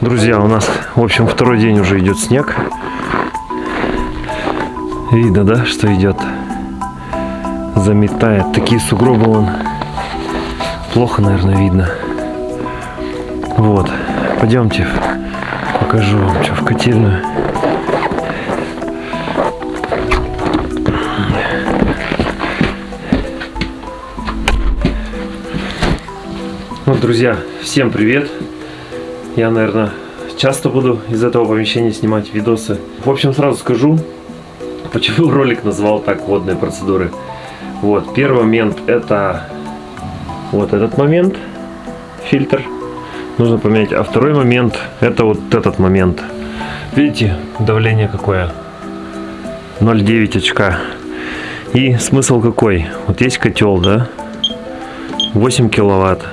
Друзья, у нас, в общем, второй день уже идет снег. Видно, да, что идет? Заметает. Такие сугробы он. Плохо, наверное, видно. Вот. Пойдемте. Покажу вам, что в котельную. Ну, друзья, всем привет. Я, наверное, часто буду из этого помещения снимать видосы. В общем, сразу скажу, почему ролик назвал так водные процедуры. Вот, первый момент это вот этот момент, фильтр. Нужно поменять. А второй момент это вот этот момент. Видите, давление какое? 0,9 очка. И смысл какой? Вот есть котел, да? 8 киловатт.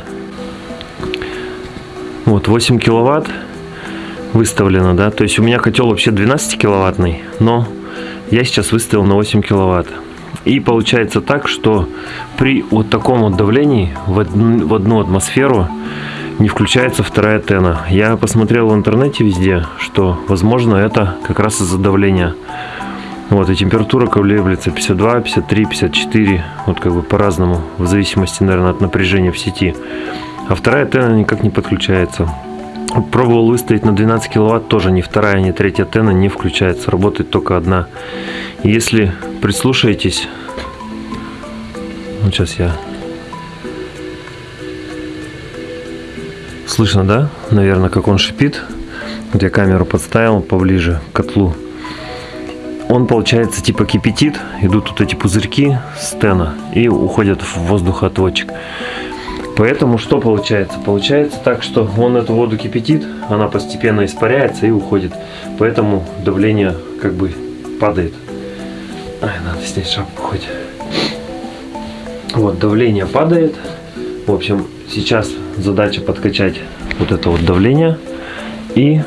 Вот 8 киловатт выставлено, да. То есть у меня котел вообще 12 киловаттный, но я сейчас выставил на 8 киловатт. И получается так, что при вот таком вот давлении в одну, в одну атмосферу не включается вторая тена. Я посмотрел в интернете везде, что возможно это как раз из-за давления. Вот, и температура колеблется 52, 53, 54, вот как бы по-разному, в зависимости, наверное, от напряжения в сети. А вторая тена никак не подключается. Пробовал выставить на 12 киловатт, тоже ни вторая, ни третья тена не включается, работает только одна. Если прислушаетесь, вот сейчас я... Слышно, да? Наверное, как он шипит. Вот я камеру подставил поближе к котлу. Он, получается, типа кипятит, идут вот эти пузырьки стена и уходят в воздухоотводчик. Поэтому что получается? Получается так, что он эту воду кипятит, она постепенно испаряется и уходит. Поэтому давление как бы падает. Ай, надо снять шапку хоть. Вот, давление падает. В общем, сейчас задача подкачать вот это вот давление. И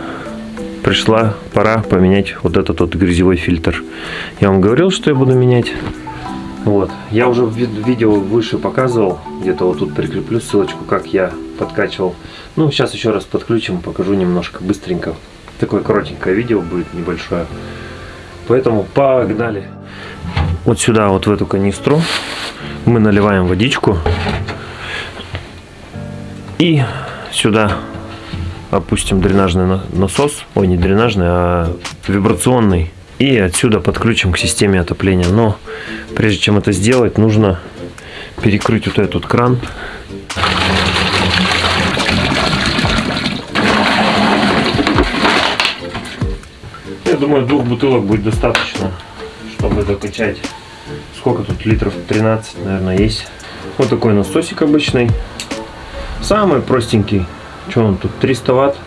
пришла пора поменять вот этот вот грязевой фильтр. Я вам говорил, что я буду менять. Вот. Я уже в видео выше показывал, где-то вот тут прикреплю ссылочку, как я подкачивал. Ну, сейчас еще раз подключим, покажу немножко быстренько. Такое коротенькое видео будет, небольшое. Поэтому погнали. Вот сюда, вот в эту канистру, мы наливаем водичку. И сюда опустим дренажный насос. Ой, не дренажный, а вибрационный и отсюда подключим к системе отопления. Но прежде чем это сделать, нужно перекрыть вот этот кран. Я думаю, двух бутылок будет достаточно, чтобы докачать. Сколько тут литров? 13, наверное, есть. Вот такой насосик обычный. Самый простенький. Что он тут? 300 ватт.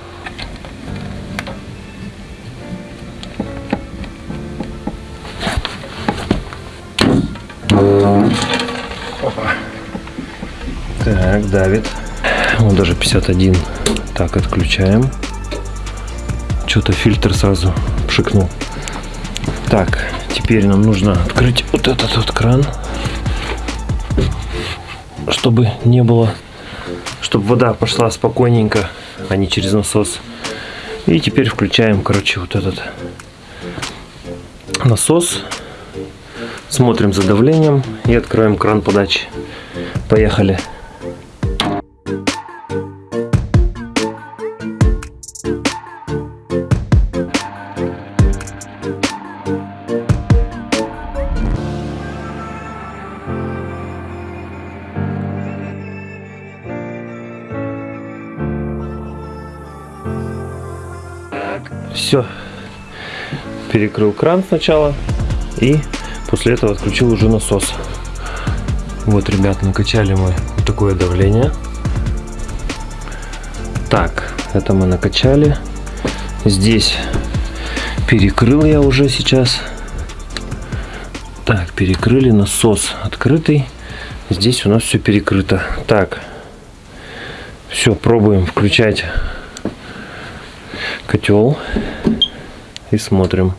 Давит. Он даже 51. Так, отключаем. Что-то фильтр сразу пшикнул. Так, теперь нам нужно открыть вот этот вот кран. Чтобы не было... Чтобы вода пошла спокойненько, а не через насос. И теперь включаем, короче, вот этот насос. Смотрим за давлением и откроем кран подачи. Поехали. Все. Перекрыл кран сначала и после этого отключил уже насос. Вот, ребят, накачали мы такое давление. Так, это мы накачали. Здесь перекрыл я уже сейчас. Так, перекрыли насос открытый. Здесь у нас все перекрыто. Так, все, пробуем включать котел и смотрим.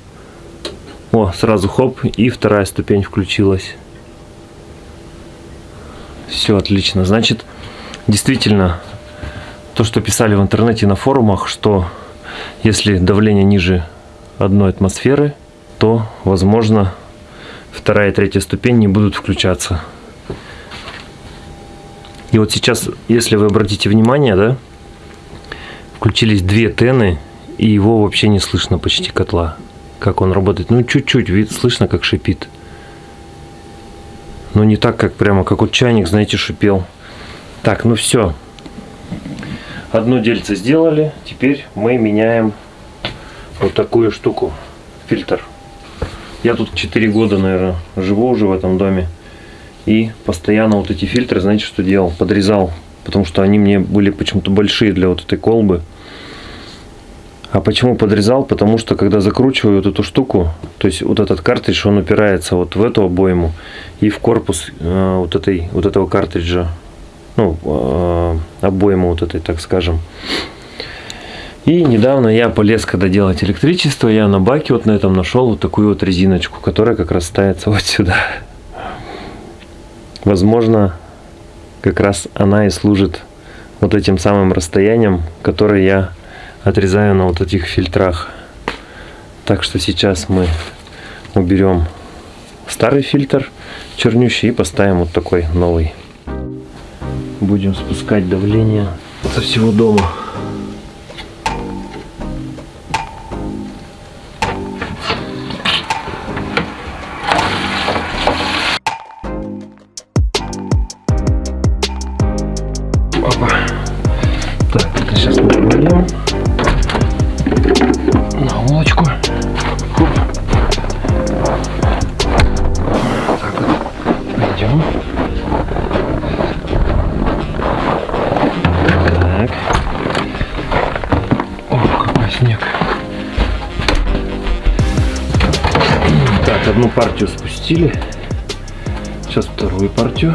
О, сразу хоп, и вторая ступень включилась. Все отлично. Значит, действительно, то, что писали в интернете на форумах, что если давление ниже одной атмосферы, то, возможно, вторая и третья ступень не будут включаться. И вот сейчас, если вы обратите внимание, да, включились две тены, и его вообще не слышно почти котла, как он работает. Ну, чуть-чуть, вид слышно, как шипит. Но не так, как прямо, как вот чайник, знаете, шипел. Так, ну все. Одно дельце сделали. Теперь мы меняем вот такую штуку. Фильтр. Я тут 4 года, наверное, живу уже в этом доме. И постоянно вот эти фильтры, знаете, что делал? Подрезал. Потому что они мне были почему-то большие для вот этой колбы. А почему подрезал? Потому что когда закручиваю вот эту штуку, то есть вот этот картридж, он упирается вот в эту обойму и в корпус э, вот, этой, вот этого картриджа. Ну, э, обойму вот этой, так скажем. И недавно я полез, когда делать электричество, я на баке вот на этом нашел вот такую вот резиночку, которая как раз ставится вот сюда. Возможно, как раз она и служит вот этим самым расстоянием, которое я отрезаю на вот этих фильтрах. Так что сейчас мы уберем старый фильтр чернющий и поставим вот такой новый. Будем спускать давление со всего дома. Одну партию спустили. Сейчас вторую партию.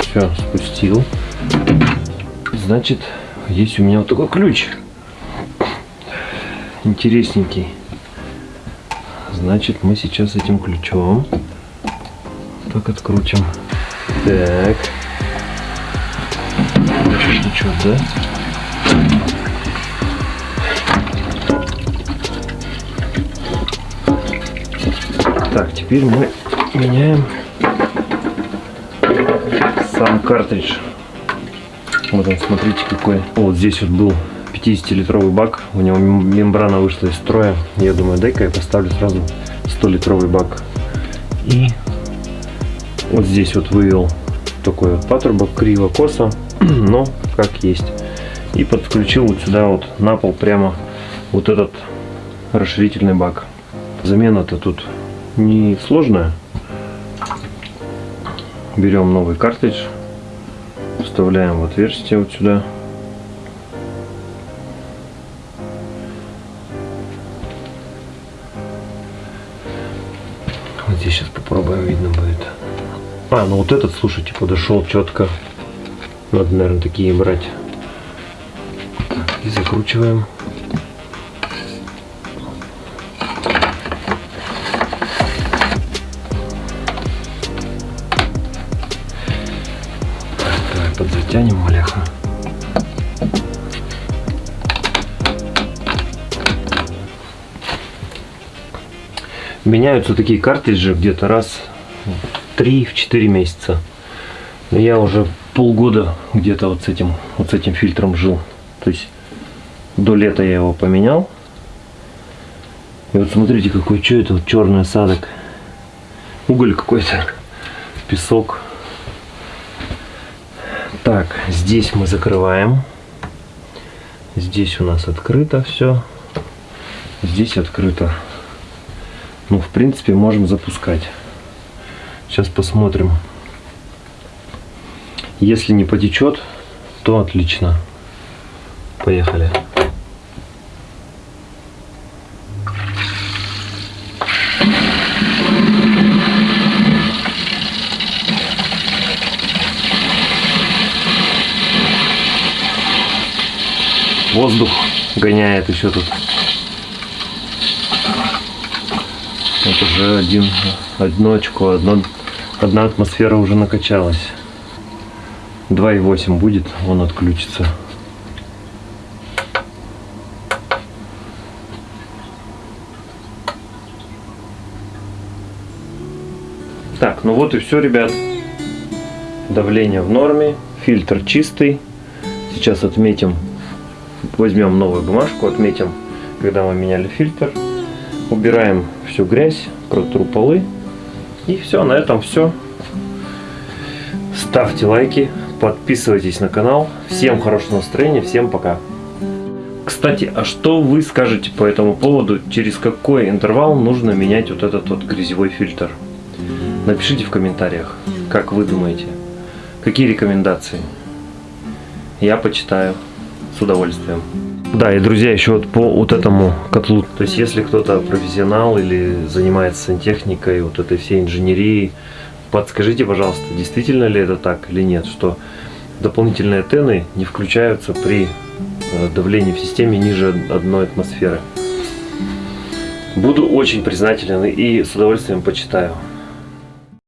Все, спустил. Значит, есть у меня вот такой ключ. Интересненький. Значит, мы сейчас этим ключом так открутим. Так. Ничего, да? Так, теперь мы меняем сам картридж. Вот он, смотрите какой. Вот здесь вот был 50-литровый бак. У него мембрана вышла из строя. Я думаю, дай-ка я поставлю сразу 100-литровый бак. И вот здесь вот вывел такой вот патрубок криво-косо, но как есть. И подключил вот сюда вот на пол прямо вот этот расширительный бак. Замена-то тут не сложная. Берем новый картридж, вставляем в отверстие вот сюда. Вот здесь сейчас попробуем, видно будет. А, ну вот этот, слушайте, подошел четко. Надо, наверное, такие брать. Так, и закручиваем. Подзатянем маляха. Меняются такие картриджи где-то раз в 3-4 месяца. Я уже полгода где-то вот с этим вот с этим фильтром жил. То есть до лета я его поменял. И вот смотрите, какой что это вот черный осадок. Уголь какой-то, песок. Так, здесь мы закрываем. Здесь у нас открыто все. Здесь открыто. Ну, в принципе, можем запускать. Сейчас посмотрим. Если не потечет, то отлично. Поехали. воздух гоняет еще тут. Вот уже один, одно очко, одно, одна атмосфера уже накачалась. 2,8 будет, он отключится. Так, ну вот и все, ребят. Давление в норме, фильтр чистый. Сейчас отметим возьмем новую бумажку, отметим, когда мы меняли фильтр. Убираем всю грязь, протру полы. И все, на этом все. Ставьте лайки, подписывайтесь на канал. Всем хорошего настроения, всем пока. Кстати, а что вы скажете по этому поводу? Через какой интервал нужно менять вот этот вот грязевой фильтр? Напишите в комментариях, как вы думаете. Какие рекомендации? Я почитаю с удовольствием. Да, и друзья, еще вот по вот этому котлу. То есть, если кто-то профессионал или занимается сантехникой, вот этой всей инженерией, подскажите, пожалуйста, действительно ли это так или нет, что дополнительные тены не включаются при э, давлении в системе ниже одной атмосферы. Буду очень признателен и с удовольствием почитаю.